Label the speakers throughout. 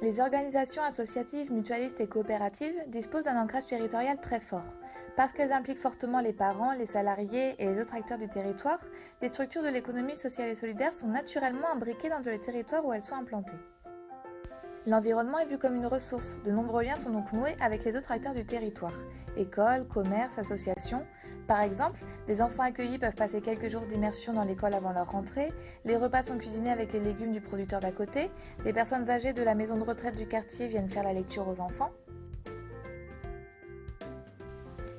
Speaker 1: Les organisations associatives, mutualistes et coopératives disposent d'un ancrage territorial très fort. Parce qu'elles impliquent fortement les parents, les salariés et les autres acteurs du territoire, les structures de l'économie sociale et solidaire sont naturellement imbriquées dans les territoires où elles sont implantées. L'environnement est vu comme une ressource. De nombreux liens sont donc noués avec les autres acteurs du territoire. Écoles, commerces, associations. Par exemple, des enfants accueillis peuvent passer quelques jours d'immersion dans l'école avant leur rentrée, les repas sont cuisinés avec les légumes du producteur d'à côté, les personnes âgées de la maison de retraite du quartier viennent faire la lecture aux enfants.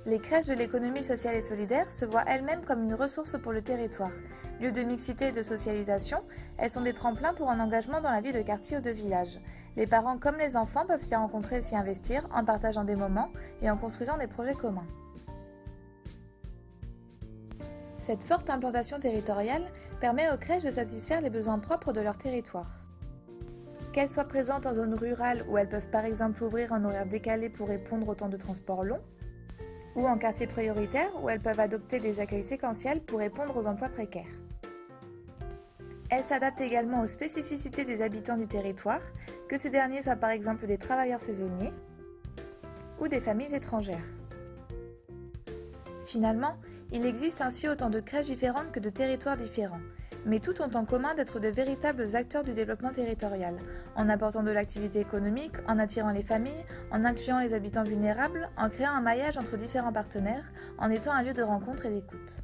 Speaker 1: Les crèches de l'économie sociale et solidaire se voient elles-mêmes comme une ressource pour le territoire. Lieu de mixité et de socialisation, elles sont des tremplins pour un engagement dans la vie de quartier ou de village. Les parents comme les enfants peuvent s'y rencontrer et s'y investir en partageant des moments et en construisant des projets communs. Cette forte implantation territoriale permet aux crèches de satisfaire les besoins propres de leur territoire. Qu'elles soient présentes en zone rurale où elles peuvent par exemple ouvrir en horaire décalé pour répondre au temps de transport long, ou en quartier prioritaire où elles peuvent adopter des accueils séquentiels pour répondre aux emplois précaires. Elles s'adaptent également aux spécificités des habitants du territoire, que ces derniers soient par exemple des travailleurs saisonniers ou des familles étrangères. Finalement, il existe ainsi autant de crèches différentes que de territoires différents, mais toutes ont en commun d'être de véritables acteurs du développement territorial, en apportant de l'activité économique, en attirant les familles, en incluant les habitants vulnérables, en créant un maillage entre différents partenaires, en étant un lieu de rencontre et d'écoute.